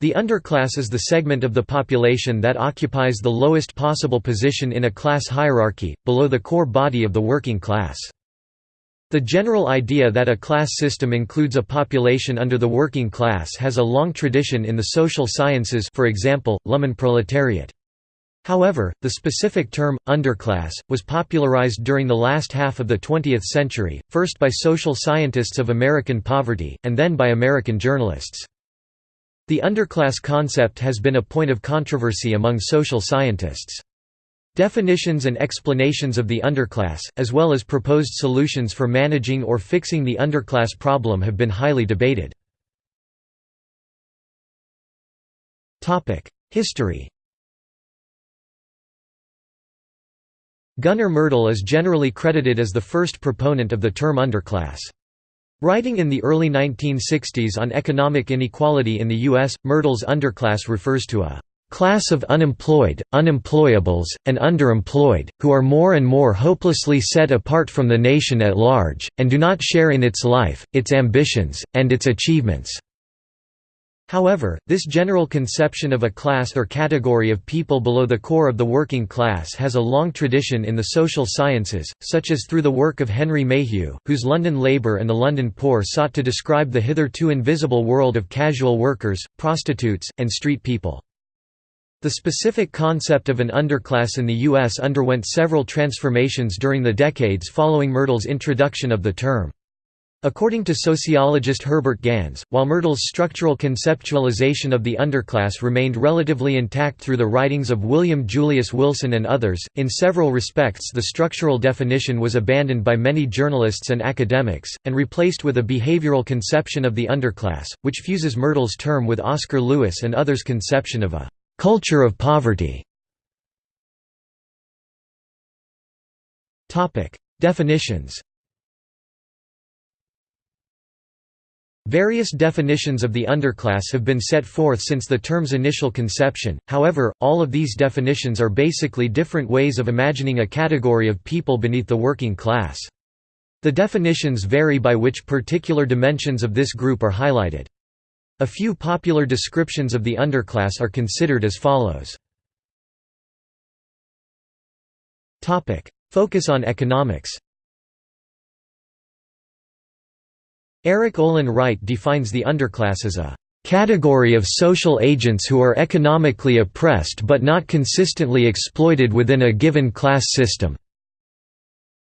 The underclass is the segment of the population that occupies the lowest possible position in a class hierarchy, below the core body of the working class. The general idea that a class system includes a population under the working class has a long tradition in the social sciences for example, Lumpenproletariat. However, the specific term, underclass, was popularized during the last half of the 20th century, first by social scientists of American poverty, and then by American journalists. The underclass concept has been a point of controversy among social scientists. Definitions and explanations of the underclass, as well as proposed solutions for managing or fixing the underclass problem have been highly debated. History Gunnar Myrdal is generally credited as the first proponent of the term underclass. Writing in the early 1960s on economic inequality in the U.S., Myrdal's underclass refers to a class of unemployed, unemployables, and underemployed, who are more and more hopelessly set apart from the nation at large, and do not share in its life, its ambitions, and its achievements. However, this general conception of a class or category of people below the core of the working class has a long tradition in the social sciences, such as through the work of Henry Mayhew, whose London Labour and the London Poor sought to describe the hitherto invisible world of casual workers, prostitutes, and street people. The specific concept of an underclass in the U.S. underwent several transformations during the decades following Myrdal's introduction of the term. According to sociologist Herbert Gans, while Myrdal's structural conceptualization of the underclass remained relatively intact through the writings of William Julius Wilson and others, in several respects the structural definition was abandoned by many journalists and academics, and replaced with a behavioral conception of the underclass, which fuses Myrdal's term with Oscar Lewis and others' conception of a «culture of poverty». Definitions Various definitions of the underclass have been set forth since the term's initial conception, however, all of these definitions are basically different ways of imagining a category of people beneath the working class. The definitions vary by which particular dimensions of this group are highlighted. A few popular descriptions of the underclass are considered as follows. Focus on economics Erik Olin Wright defines the underclass as a category of social agents who are economically oppressed but not consistently exploited within a given class system.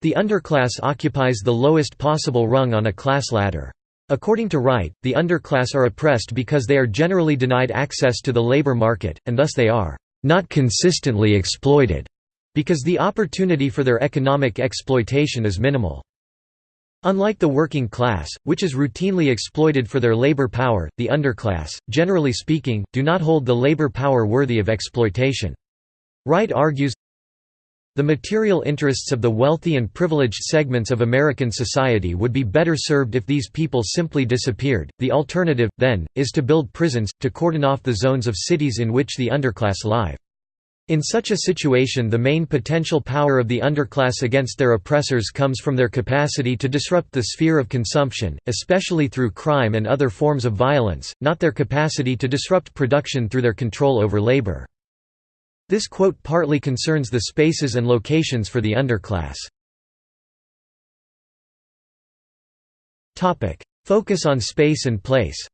The underclass occupies the lowest possible rung on a class ladder. According to Wright, the underclass are oppressed because they are generally denied access to the labor market, and thus they are not consistently exploited, because the opportunity for their economic exploitation is minimal. Unlike the working class, which is routinely exploited for their labor power, the underclass, generally speaking, do not hold the labor power worthy of exploitation. Wright argues, the material interests of the wealthy and privileged segments of American society would be better served if these people simply disappeared. The alternative, then, is to build prisons, to cordon off the zones of cities in which the underclass live. In such a situation the main potential power of the underclass against their oppressors comes from their capacity to disrupt the sphere of consumption, especially through crime and other forms of violence, not their capacity to disrupt production through their control over labor. This quote partly concerns the spaces and locations for the underclass. Focus on space and place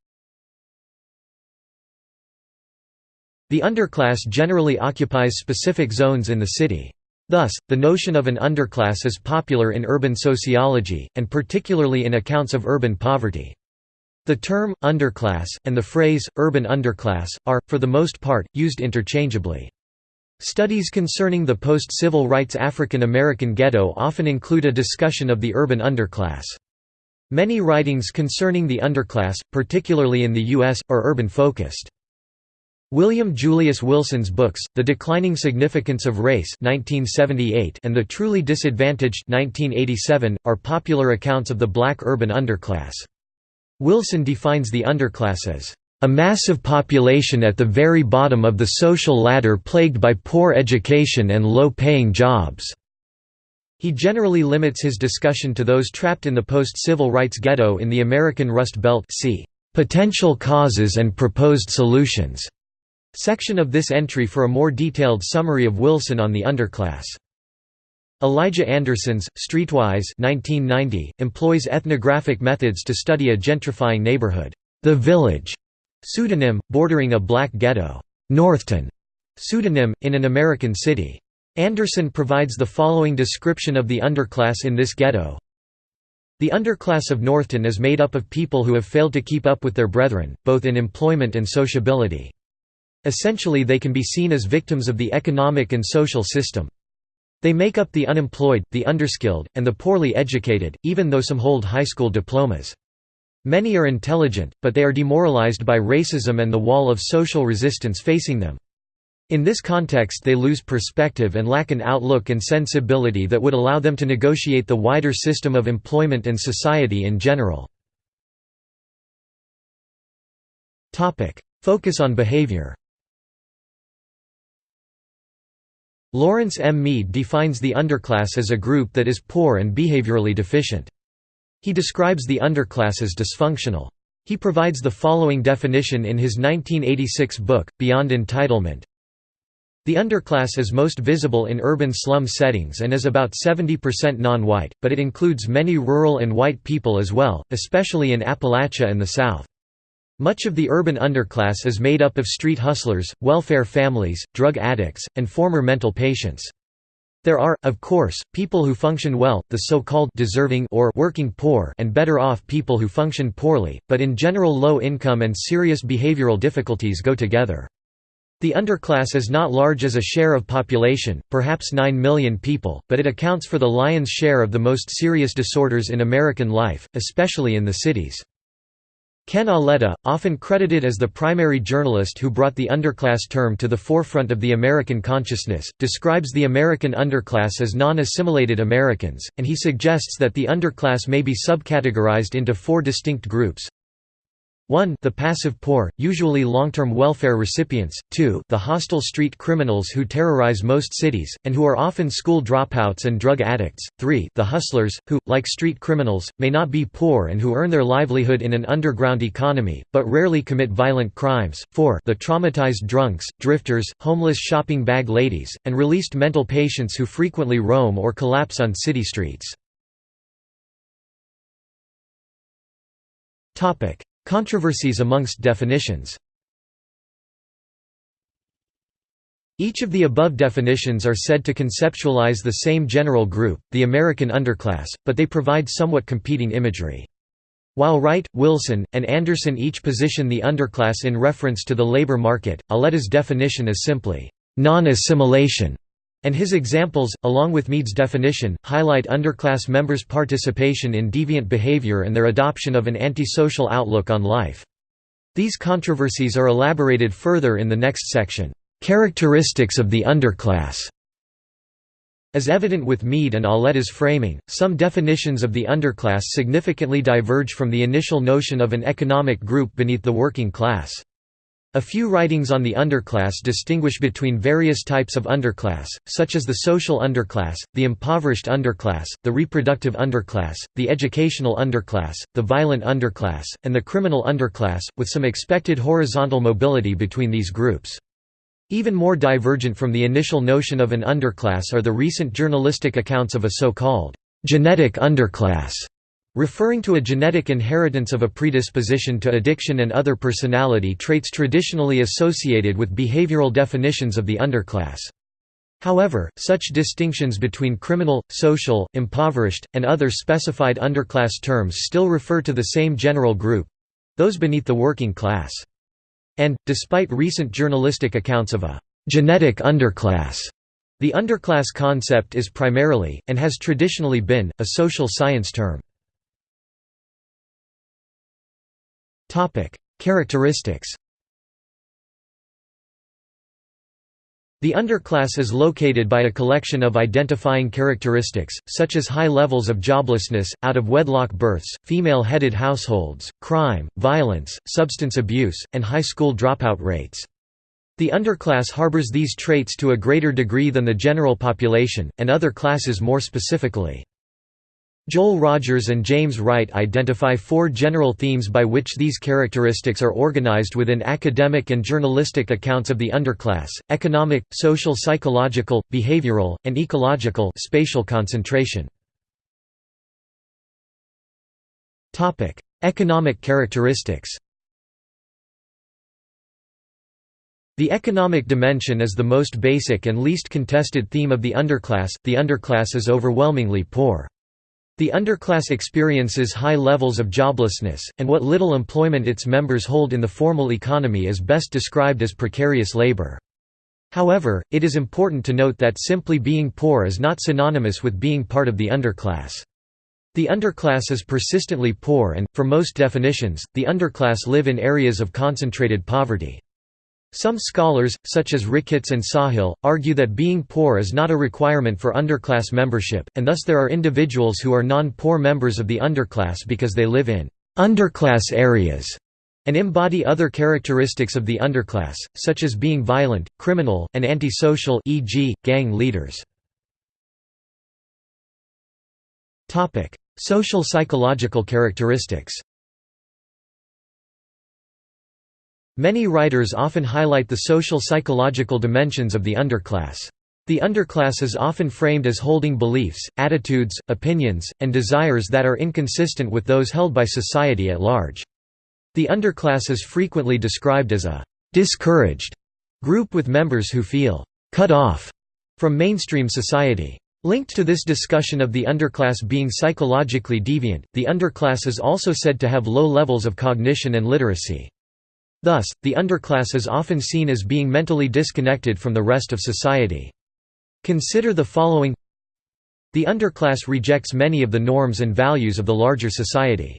The underclass generally occupies specific zones in the city. Thus, the notion of an underclass is popular in urban sociology, and particularly in accounts of urban poverty. The term, underclass, and the phrase, urban underclass, are, for the most part, used interchangeably. Studies concerning the post-civil rights African American ghetto often include a discussion of the urban underclass. Many writings concerning the underclass, particularly in the U.S., are urban-focused. William Julius Wilson's books, The Declining Significance of Race 1978 and The Truly Disadvantaged 1987, are popular accounts of the black urban underclass. Wilson defines the underclass as a massive population at the very bottom of the social ladder plagued by poor education and low-paying jobs." He generally limits his discussion to those trapped in the post-civil rights ghetto in the American Rust Belt c. "'Potential Causes and Proposed Solutions' section of this entry for a more detailed summary of Wilson on the underclass. Elijah Anderson's, Streetwise 1990, employs ethnographic methods to study a gentrifying neighborhood, the village, pseudonym, bordering a black ghetto, Northton, pseudonym, in an American city. Anderson provides the following description of the underclass in this ghetto. The underclass of Northton is made up of people who have failed to keep up with their brethren, both in employment and sociability. Essentially they can be seen as victims of the economic and social system. They make up the unemployed, the underskilled, and the poorly educated, even though some hold high school diplomas. Many are intelligent, but they are demoralized by racism and the wall of social resistance facing them. In this context they lose perspective and lack an outlook and sensibility that would allow them to negotiate the wider system of employment and society in general. Focus on behavior Lawrence M. Mead defines the underclass as a group that is poor and behaviorally deficient. He describes the underclass as dysfunctional. He provides the following definition in his 1986 book, Beyond Entitlement, the underclass is most visible in urban slum settings and is about 70% non-white, but it includes many rural and white people as well, especially in Appalachia and the South. Much of the urban underclass is made up of street hustlers, welfare families, drug addicts, and former mental patients. There are, of course, people who function well, the so-called deserving or working poor and better off people who function poorly, but in general low income and serious behavioral difficulties go together. The underclass is not large as a share of population, perhaps 9 million people, but it accounts for the lion's share of the most serious disorders in American life, especially in the cities. Ken Auletta, often credited as the primary journalist who brought the underclass term to the forefront of the American consciousness, describes the American underclass as non-assimilated Americans, and he suggests that the underclass may be subcategorized into four distinct groups. 1 the passive poor, usually long-term welfare recipients, 2 the hostile street criminals who terrorize most cities, and who are often school dropouts and drug addicts, 3 the hustlers, who, like street criminals, may not be poor and who earn their livelihood in an underground economy, but rarely commit violent crimes, 4 the traumatized drunks, drifters, homeless shopping bag ladies, and released mental patients who frequently roam or collapse on city streets. Controversies amongst definitions Each of the above definitions are said to conceptualize the same general group, the American underclass, but they provide somewhat competing imagery. While Wright, Wilson, and Anderson each position the underclass in reference to the labor market, Auletta's definition is simply, non-assimilation and his examples, along with Mead's definition, highlight underclass members' participation in deviant behavior and their adoption of an antisocial outlook on life. These controversies are elaborated further in the next section, "'Characteristics of the Underclass' As evident with Mead and Auletta's framing, some definitions of the underclass significantly diverge from the initial notion of an economic group beneath the working class. A few writings on the underclass distinguish between various types of underclass, such as the social underclass, the impoverished underclass, the reproductive underclass, the educational underclass, the violent underclass, and the criminal underclass, with some expected horizontal mobility between these groups. Even more divergent from the initial notion of an underclass are the recent journalistic accounts of a so-called genetic underclass Referring to a genetic inheritance of a predisposition to addiction and other personality traits traditionally associated with behavioral definitions of the underclass. However, such distinctions between criminal, social, impoverished, and other specified underclass terms still refer to the same general group—those beneath the working class. And, despite recent journalistic accounts of a «genetic underclass», the underclass concept is primarily, and has traditionally been, a social science term. Topic: Characteristics. The underclass is located by a collection of identifying characteristics, such as high levels of joblessness, out-of-wedlock births, female-headed households, crime, violence, substance abuse, and high school dropout rates. The underclass harbors these traits to a greater degree than the general population, and other classes more specifically. Joel Rogers and James Wright identify four general themes by which these characteristics are organized within academic and journalistic accounts of the underclass, economic, social psychological, behavioral, and ecological spatial concentration. economic characteristics The economic dimension is the most basic and least contested theme of the underclass, the underclass is overwhelmingly poor. The underclass experiences high levels of joblessness, and what little employment its members hold in the formal economy is best described as precarious labor. However, it is important to note that simply being poor is not synonymous with being part of the underclass. The underclass is persistently poor and, for most definitions, the underclass live in areas of concentrated poverty. Some scholars, such as Ricketts and Sawhill, argue that being poor is not a requirement for underclass membership, and thus there are individuals who are non-poor members of the underclass because they live in «underclass areas» and embody other characteristics of the underclass, such as being violent, criminal, and antisocial e.g., gang leaders. Social psychological characteristics Many writers often highlight the social psychological dimensions of the underclass. The underclass is often framed as holding beliefs, attitudes, opinions, and desires that are inconsistent with those held by society at large. The underclass is frequently described as a «discouraged» group with members who feel «cut off» from mainstream society. Linked to this discussion of the underclass being psychologically deviant, the underclass is also said to have low levels of cognition and literacy. Thus, the underclass is often seen as being mentally disconnected from the rest of society. Consider the following The underclass rejects many of the norms and values of the larger society.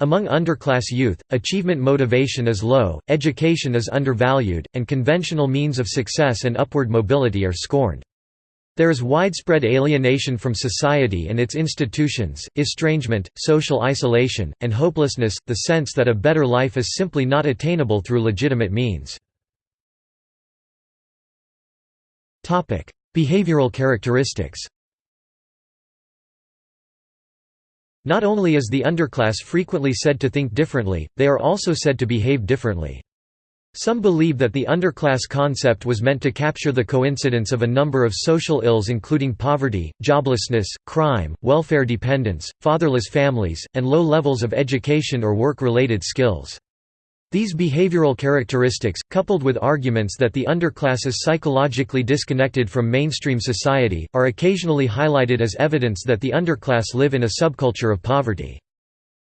Among underclass youth, achievement motivation is low, education is undervalued, and conventional means of success and upward mobility are scorned. There is widespread alienation from society and its institutions, estrangement, social isolation, and hopelessness, the sense that a better life is simply not attainable through legitimate means. Behavioral characteristics Not only is the underclass frequently said to think differently, they are also said to behave differently. Some believe that the underclass concept was meant to capture the coincidence of a number of social ills including poverty, joblessness, crime, welfare dependence, fatherless families, and low levels of education or work-related skills. These behavioral characteristics, coupled with arguments that the underclass is psychologically disconnected from mainstream society, are occasionally highlighted as evidence that the underclass live in a subculture of poverty.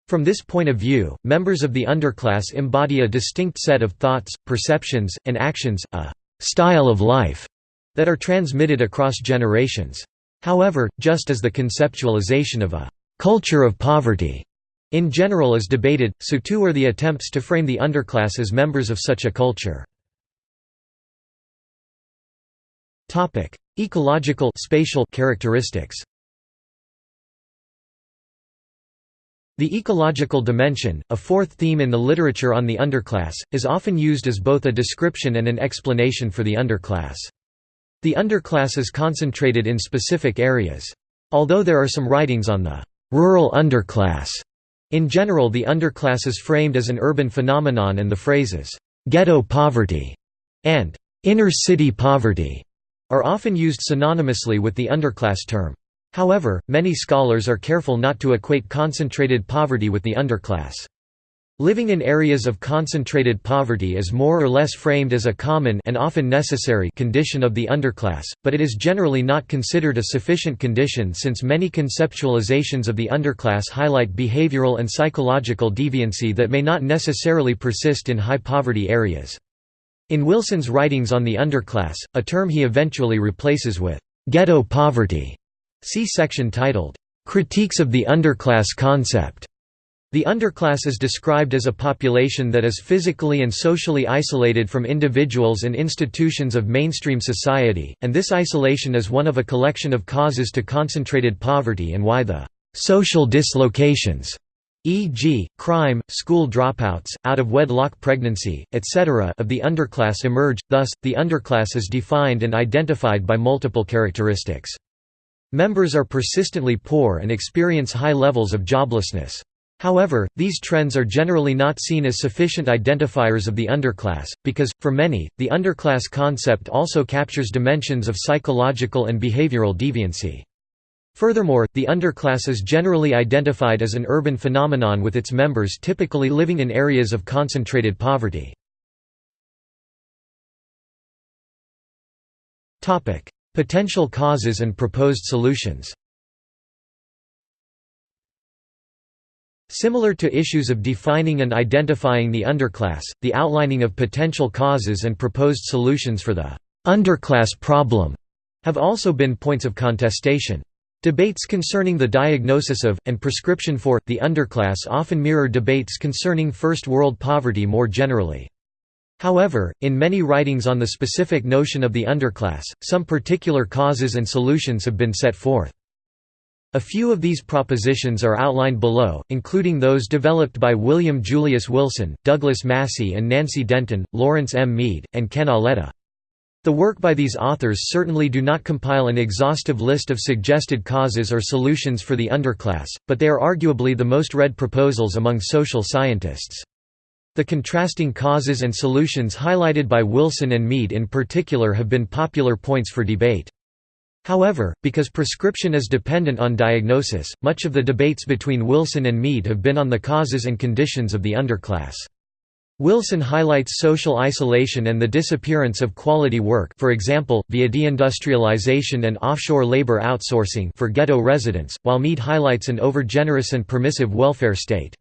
From this point of view, members of the underclass embody a distinct set of thoughts, perceptions, and actions, a «style of life» that are transmitted across generations. However, just as the conceptualization of a «culture of poverty» in general is debated, so too are the attempts to frame the underclass as members of such a culture. Ecological spatial characteristics The ecological dimension, a fourth theme in the literature on the underclass, is often used as both a description and an explanation for the underclass. The underclass is concentrated in specific areas. Although there are some writings on the rural underclass, in general the underclass is framed as an urban phenomenon and the phrases, "'ghetto poverty' and "'inner-city poverty' are often used synonymously with the underclass term. However, many scholars are careful not to equate concentrated poverty with the underclass. Living in areas of concentrated poverty is more or less framed as a common and often necessary condition of the underclass, but it is generally not considered a sufficient condition since many conceptualizations of the underclass highlight behavioral and psychological deviancy that may not necessarily persist in high poverty areas. In Wilson's writings on the underclass, a term he eventually replaces with ghetto poverty See section titled, "'Critiques of the Underclass Concept' The underclass is described as a population that is physically and socially isolated from individuals and institutions of mainstream society, and this isolation is one of a collection of causes to concentrated poverty and why the «social dislocations» e.g., crime, school dropouts, out-of-wedlock pregnancy, etc. of the underclass emerge, thus, the underclass is defined and identified by multiple characteristics. Members are persistently poor and experience high levels of joblessness. However, these trends are generally not seen as sufficient identifiers of the underclass, because, for many, the underclass concept also captures dimensions of psychological and behavioral deviancy. Furthermore, the underclass is generally identified as an urban phenomenon with its members typically living in areas of concentrated poverty. Potential causes and proposed solutions Similar to issues of defining and identifying the underclass, the outlining of potential causes and proposed solutions for the underclass problem have also been points of contestation. Debates concerning the diagnosis of, and prescription for, the underclass often mirror debates concerning First World poverty more generally. However, in many writings on the specific notion of the underclass, some particular causes and solutions have been set forth. A few of these propositions are outlined below, including those developed by William Julius Wilson, Douglas Massey and Nancy Denton, Lawrence M. Mead, and Ken Auletta. The work by these authors certainly do not compile an exhaustive list of suggested causes or solutions for the underclass, but they are arguably the most read proposals among social scientists. The contrasting causes and solutions highlighted by Wilson and Mead in particular have been popular points for debate. However, because prescription is dependent on diagnosis, much of the debates between Wilson and Mead have been on the causes and conditions of the underclass. Wilson highlights social isolation and the disappearance of quality work for example, via deindustrialization and offshore labor outsourcing for ghetto residents, while Mead highlights an overgenerous and permissive welfare state.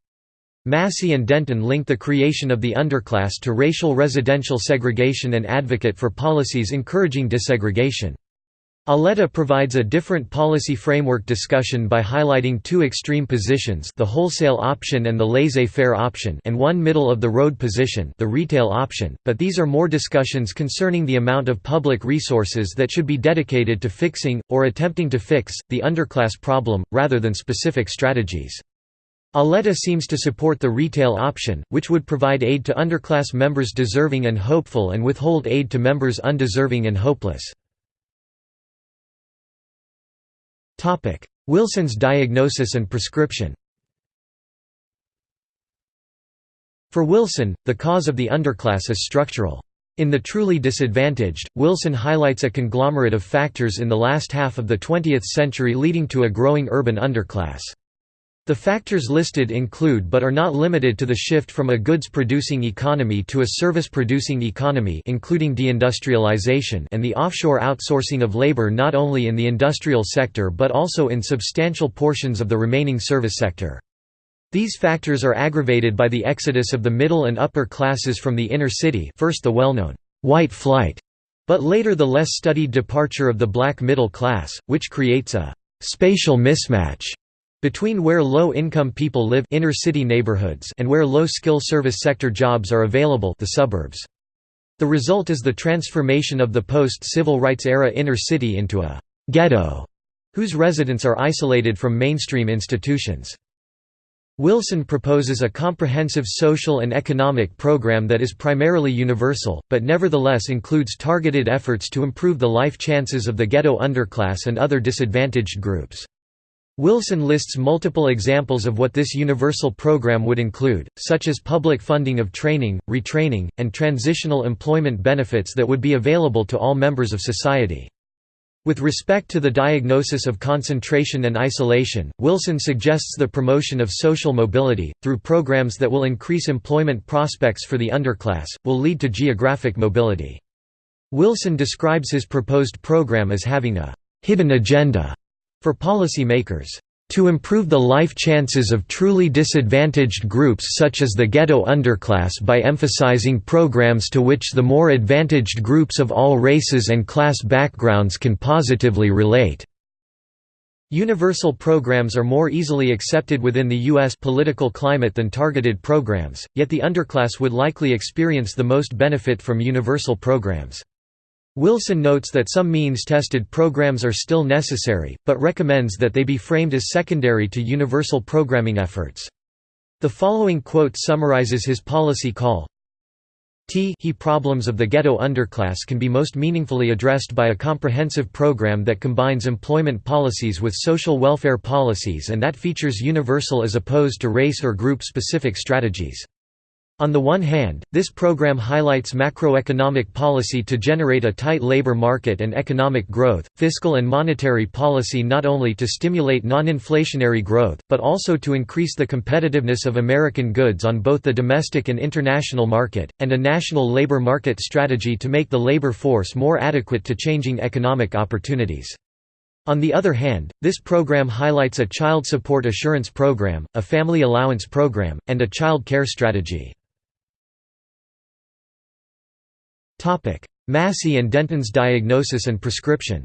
Massey and Denton link the creation of the underclass to racial residential segregation and advocate for policies encouraging desegregation. Auletta provides a different policy framework discussion by highlighting two extreme positions the wholesale option and the laissez-faire option and one middle-of-the-road position the retail option, but these are more discussions concerning the amount of public resources that should be dedicated to fixing, or attempting to fix, the underclass problem, rather than specific strategies. Auletta seems to support the retail option, which would provide aid to underclass members deserving and hopeful and withhold aid to members undeserving and hopeless. Wilson's diagnosis and prescription For Wilson, the cause of the underclass is structural. In The Truly Disadvantaged, Wilson highlights a conglomerate of factors in the last half of the 20th century leading to a growing urban underclass. The factors listed include but are not limited to the shift from a goods-producing economy to a service-producing economy including deindustrialization and the offshore outsourcing of labor not only in the industrial sector but also in substantial portions of the remaining service sector. These factors are aggravated by the exodus of the middle and upper classes from the inner city first the well-known, "'white flight' but later the less studied departure of the black middle class, which creates a «spatial mismatch» Between where low-income people live inner city neighborhoods and where low-skill service sector jobs are available the suburbs. The result is the transformation of the post-civil rights era inner city into a «ghetto», whose residents are isolated from mainstream institutions. Wilson proposes a comprehensive social and economic program that is primarily universal, but nevertheless includes targeted efforts to improve the life chances of the ghetto underclass and other disadvantaged groups. Wilson lists multiple examples of what this universal program would include, such as public funding of training, retraining, and transitional employment benefits that would be available to all members of society. With respect to the diagnosis of concentration and isolation, Wilson suggests the promotion of social mobility, through programs that will increase employment prospects for the underclass, will lead to geographic mobility. Wilson describes his proposed program as having a «hidden agenda» For policymakers, to improve the life chances of truly disadvantaged groups such as the ghetto underclass by emphasizing programs to which the more advantaged groups of all races and class backgrounds can positively relate. Universal programs are more easily accepted within the U.S. political climate than targeted programs, yet the underclass would likely experience the most benefit from universal programs. Wilson notes that some means-tested programs are still necessary, but recommends that they be framed as secondary to universal programming efforts. The following quote summarizes his policy call, T he problems of the ghetto underclass can be most meaningfully addressed by a comprehensive program that combines employment policies with social welfare policies and that features universal as opposed to race or group-specific strategies. On the one hand, this program highlights macroeconomic policy to generate a tight labor market and economic growth, fiscal and monetary policy not only to stimulate non-inflationary growth, but also to increase the competitiveness of American goods on both the domestic and international market, and a national labor market strategy to make the labor force more adequate to changing economic opportunities. On the other hand, this program highlights a child support assurance program, a family allowance program, and a child care strategy. Massey and Denton's diagnosis and prescription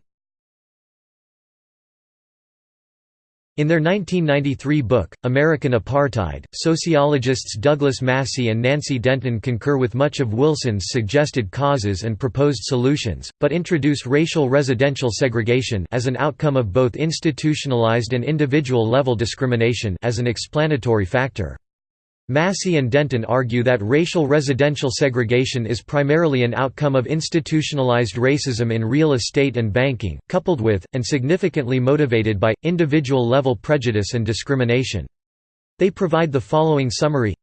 In their 1993 book, American Apartheid, sociologists Douglas Massey and Nancy Denton concur with much of Wilson's suggested causes and proposed solutions, but introduce racial residential segregation as an outcome of both institutionalized and individual-level discrimination as an explanatory factor. Massey and Denton argue that racial residential segregation is primarily an outcome of institutionalized racism in real estate and banking, coupled with, and significantly motivated by, individual-level prejudice and discrimination. They provide the following summary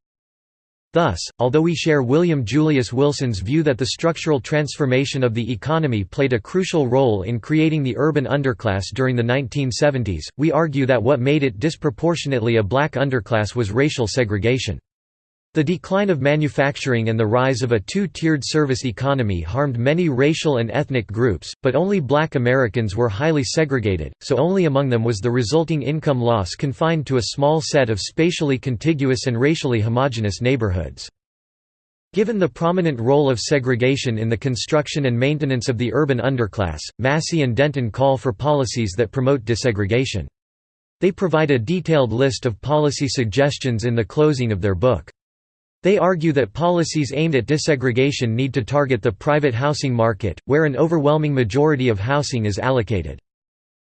Thus, although we share William Julius Wilson's view that the structural transformation of the economy played a crucial role in creating the urban underclass during the 1970s, we argue that what made it disproportionately a black underclass was racial segregation. The decline of manufacturing and the rise of a two-tiered service economy harmed many racial and ethnic groups, but only black Americans were highly segregated, so only among them was the resulting income loss confined to a small set of spatially contiguous and racially homogeneous neighborhoods. Given the prominent role of segregation in the construction and maintenance of the urban underclass, Massey and Denton call for policies that promote desegregation. They provide a detailed list of policy suggestions in the closing of their book. They argue that policies aimed at desegregation need to target the private housing market, where an overwhelming majority of housing is allocated.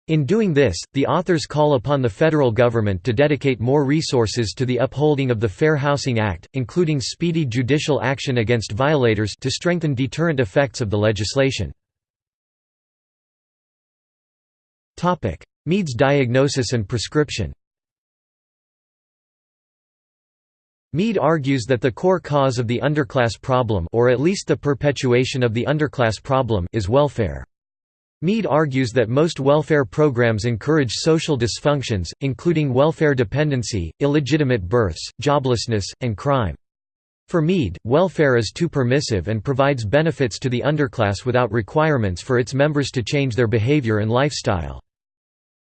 In doing this, the authors call upon the federal government to dedicate more resources to the upholding of the Fair Housing Act, including speedy judicial action against violators to strengthen deterrent effects of the legislation. Mead's diagnosis and prescription Mead argues that the core cause of the underclass problem or at least the perpetuation of the underclass problem is welfare. Mead argues that most welfare programs encourage social dysfunctions, including welfare dependency, illegitimate births, joblessness, and crime. For Mead, welfare is too permissive and provides benefits to the underclass without requirements for its members to change their behavior and lifestyle.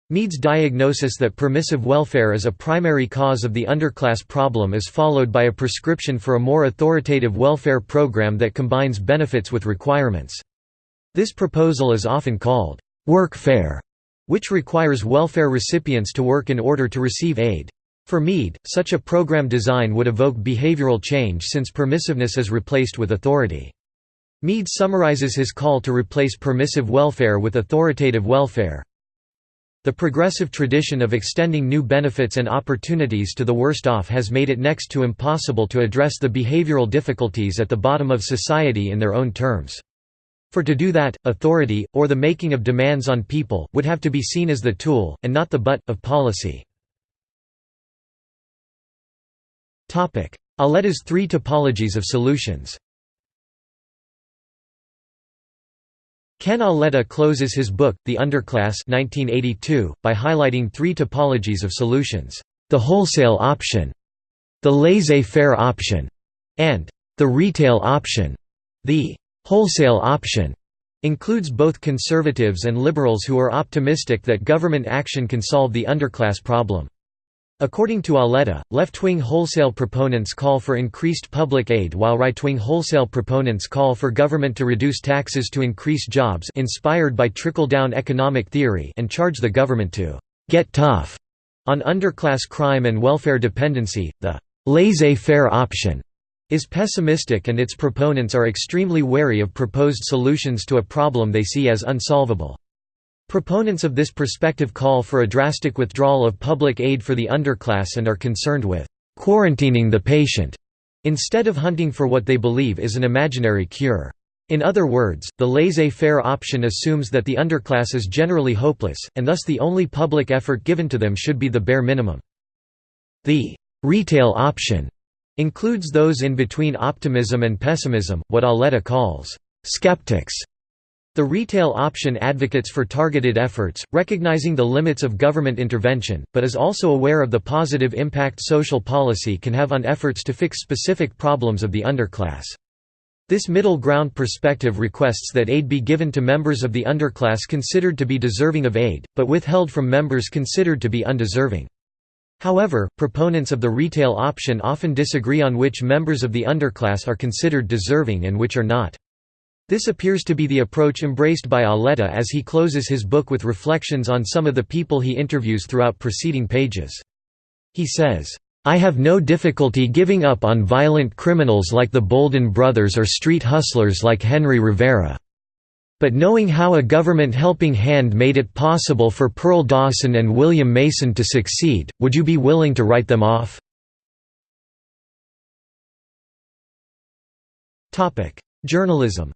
Mead's diagnosis that permissive welfare is a primary cause of the underclass problem is followed by a prescription for a more authoritative welfare program that combines benefits with requirements. This proposal is often called workfare, which requires welfare recipients to work in order to receive aid. For Mead, such a program design would evoke behavioral change since permissiveness is replaced with authority. Mead summarizes his call to replace permissive welfare with authoritative welfare. The progressive tradition of extending new benefits and opportunities to the worst off has made it next to impossible to address the behavioral difficulties at the bottom of society in their own terms. For to do that, authority, or the making of demands on people, would have to be seen as the tool, and not the butt, of policy. Auletta's three topologies of solutions Ken Auletta closes his book, The Underclass 1982, by highlighting three topologies of solutions, the wholesale option, the laissez-faire option, and the retail option. The wholesale option includes both conservatives and liberals who are optimistic that government action can solve the underclass problem. According to Auletta, left-wing wholesale proponents call for increased public aid while right-wing wholesale proponents call for government to reduce taxes to increase jobs inspired by trickle-down economic theory and charge the government to «get tough» on underclass crime and welfare dependency. The «laissez-faire option» is pessimistic and its proponents are extremely wary of proposed solutions to a problem they see as unsolvable. Proponents of this perspective call for a drastic withdrawal of public aid for the underclass and are concerned with «quarantining the patient» instead of hunting for what they believe is an imaginary cure. In other words, the laissez-faire option assumes that the underclass is generally hopeless, and thus the only public effort given to them should be the bare minimum. The «retail option» includes those in between optimism and pessimism, what Auletta calls «skeptics». The retail option advocates for targeted efforts, recognizing the limits of government intervention, but is also aware of the positive impact social policy can have on efforts to fix specific problems of the underclass. This middle ground perspective requests that aid be given to members of the underclass considered to be deserving of aid, but withheld from members considered to be undeserving. However, proponents of the retail option often disagree on which members of the underclass are considered deserving and which are not. This appears to be the approach embraced by Auletta as he closes his book with reflections on some of the people he interviews throughout preceding pages. He says, I have no difficulty giving up on violent criminals like the Bolden brothers or street hustlers like Henry Rivera. But knowing how a government helping hand made it possible for Pearl Dawson and William Mason to succeed, would you be willing to write them off? Journalism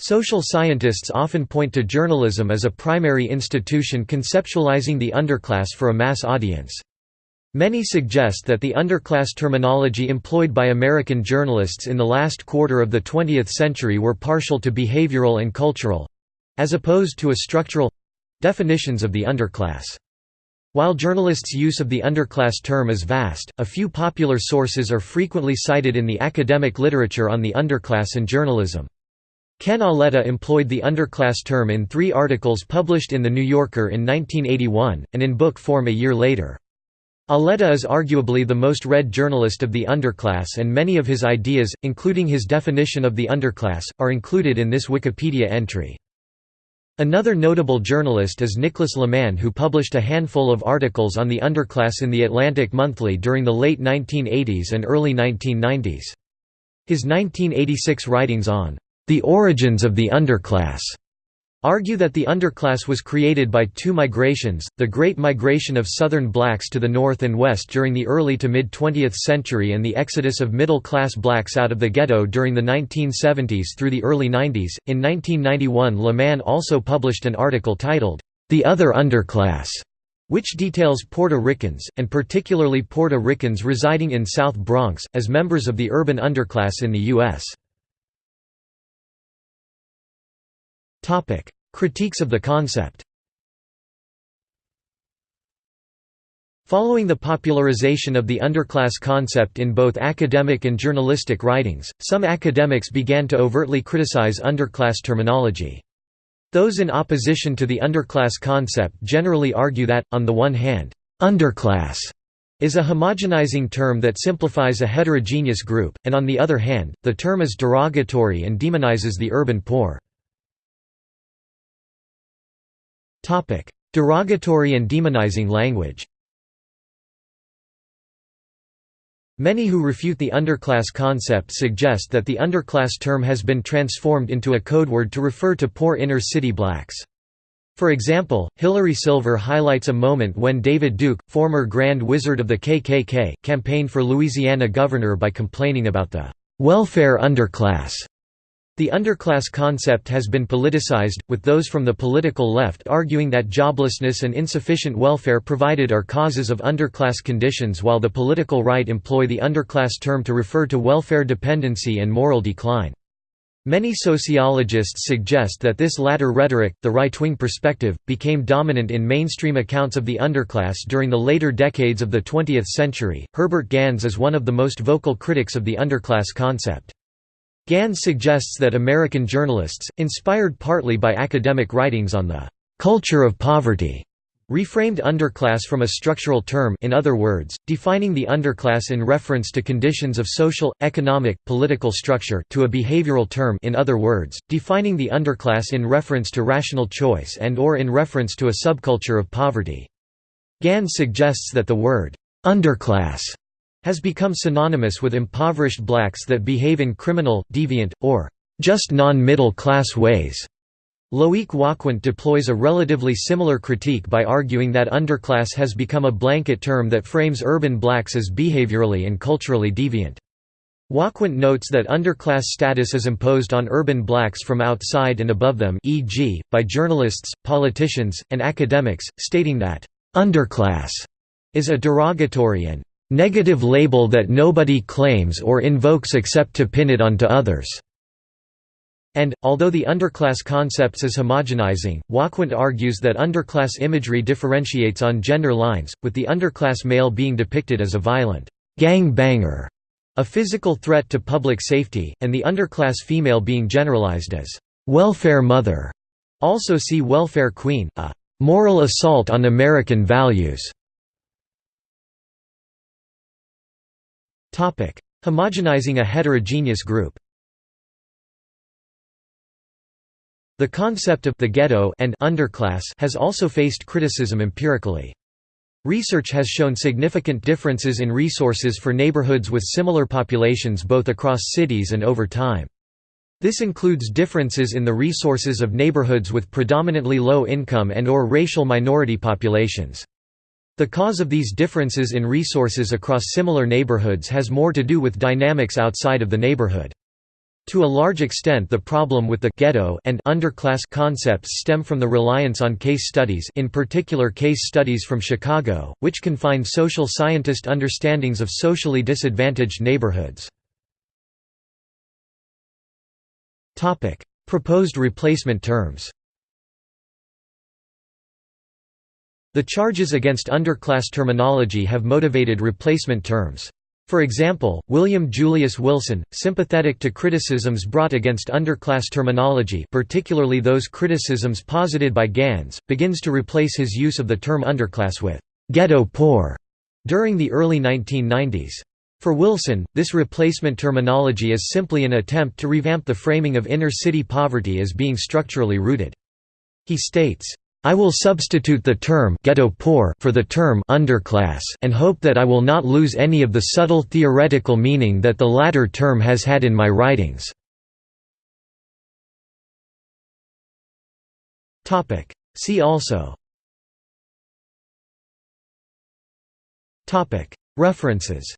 Social scientists often point to journalism as a primary institution conceptualizing the underclass for a mass audience. Many suggest that the underclass terminology employed by American journalists in the last quarter of the 20th century were partial to behavioral and cultural—as opposed to a structural—definitions of the underclass. While journalists' use of the underclass term is vast, a few popular sources are frequently cited in the academic literature on the underclass and journalism. Ken Auletta employed the underclass term in three articles published in The New Yorker in 1981, and in book form a year later. Auletta is arguably the most read journalist of the underclass and many of his ideas, including his definition of the underclass, are included in this Wikipedia entry. Another notable journalist is Nicholas Lemann who published a handful of articles on the underclass in The Atlantic Monthly during the late 1980s and early 1990s. His 1986 writings on the origins of the underclass argue that the underclass was created by two migrations, the Great Migration of Southern blacks to the north and west during the early to mid-20th century and the exodus of middle-class blacks out of the ghetto during the 1970s through the early 90s. In 1991 Lemann also published an article titled, The Other Underclass, which details Puerto Ricans, and particularly Puerto Ricans residing in South Bronx, as members of the urban underclass in the U.S. Critiques of the concept Following the popularization of the underclass concept in both academic and journalistic writings, some academics began to overtly criticize underclass terminology. Those in opposition to the underclass concept generally argue that, on the one hand, underclass is a homogenizing term that simplifies a heterogeneous group, and on the other hand, the term is derogatory and demonizes the urban poor. Derogatory and demonizing language. Many who refute the underclass concept suggest that the underclass term has been transformed into a code word to refer to poor inner-city blacks. For example, Hilary Silver highlights a moment when David Duke, former Grand Wizard of the KKK, campaigned for Louisiana governor by complaining about the "'welfare underclass' The underclass concept has been politicized, with those from the political left arguing that joblessness and insufficient welfare provided are causes of underclass conditions while the political right employ the underclass term to refer to welfare dependency and moral decline. Many sociologists suggest that this latter rhetoric, the right-wing perspective, became dominant in mainstream accounts of the underclass during the later decades of the 20th century. Herbert Gans is one of the most vocal critics of the underclass concept. Gans suggests that American journalists, inspired partly by academic writings on the «culture of poverty», reframed underclass from a structural term in other words, defining the underclass in reference to conditions of social, economic, political structure to a behavioral term in other words, defining the underclass in reference to rational choice and or in reference to a subculture of poverty. Gans suggests that the word «underclass» has become synonymous with impoverished blacks that behave in criminal, deviant, or just non-middle class ways. Loic Wacquant deploys a relatively similar critique by arguing that underclass has become a blanket term that frames urban blacks as behaviorally and culturally deviant. Wacquant notes that underclass status is imposed on urban blacks from outside and above them e.g., by journalists, politicians, and academics, stating that, "...underclass," is a derogatory and "...negative label that nobody claims or invokes except to pin it onto others." And, although the underclass concepts is homogenizing, Wacquant argues that underclass imagery differentiates on gender lines, with the underclass male being depicted as a violent gang banger, a physical threat to public safety, and the underclass female being generalized as welfare mother. Also see welfare queen, a moral assault on American values. Homogenizing a heterogeneous group The concept of the ghetto and underclass has also faced criticism empirically. Research has shown significant differences in resources for neighborhoods with similar populations both across cities and over time. This includes differences in the resources of neighborhoods with predominantly low income and or racial minority populations. The cause of these differences in resources across similar neighborhoods has more to do with dynamics outside of the neighborhood. To a large extent the problem with the ghetto and underclass concepts stem from the reliance on case studies in particular case studies from Chicago, which confine social scientist understandings of socially disadvantaged neighborhoods. Proposed replacement terms The charges against underclass terminology have motivated replacement terms. For example, William Julius Wilson, sympathetic to criticisms brought against underclass terminology particularly those criticisms posited by Gans, begins to replace his use of the term underclass with «ghetto poor» during the early 1990s. For Wilson, this replacement terminology is simply an attempt to revamp the framing of inner-city poverty as being structurally rooted. He states, I will substitute the term ghetto poor for the term underclass and hope that I will not lose any of the subtle theoretical meaning that the latter term has had in my writings. Topic. See also. Topic. References